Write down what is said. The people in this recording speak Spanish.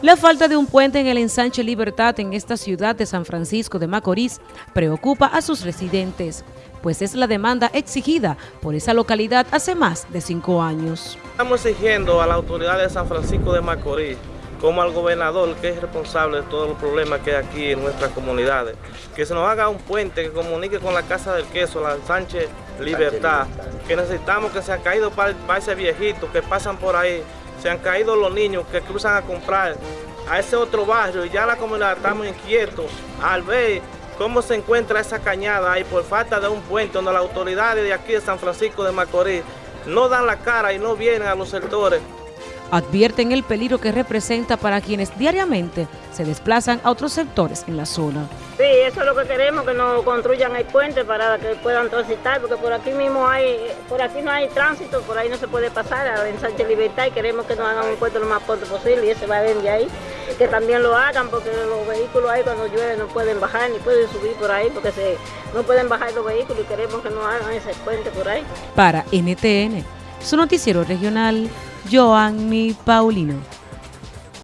La falta de un puente en el ensanche Libertad en esta ciudad de San Francisco de Macorís preocupa a sus residentes, pues es la demanda exigida por esa localidad hace más de cinco años. Estamos exigiendo a la autoridad de San Francisco de Macorís, como al gobernador que es responsable de todos los problemas que hay aquí en nuestras comunidades, que se nos haga un puente que comunique con la Casa del Queso, la ensanche Libertad, que necesitamos que se han caído para, para ese viejito que pasan por ahí se han caído los niños que cruzan a comprar a ese otro barrio y ya la comunidad estamos inquietos al ver cómo se encuentra esa cañada ahí por falta de un puente donde las autoridades de aquí de San Francisco de Macorís no dan la cara y no vienen a los sectores advierten el peligro que representa para quienes diariamente se desplazan a otros sectores en la zona. Sí, eso es lo que queremos, que nos construyan el puente para que puedan transitar, porque por aquí mismo hay, por aquí no hay tránsito, por ahí no se puede pasar a Sánchez Libertad y queremos que nos hagan un puente lo más pronto posible y ese va a venir de ahí, que también lo hagan porque los vehículos ahí cuando llueve no pueden bajar ni pueden subir por ahí porque se, no pueden bajar los vehículos y queremos que nos hagan ese puente por ahí. Para NTN, su noticiero regional, Joanny Paulino.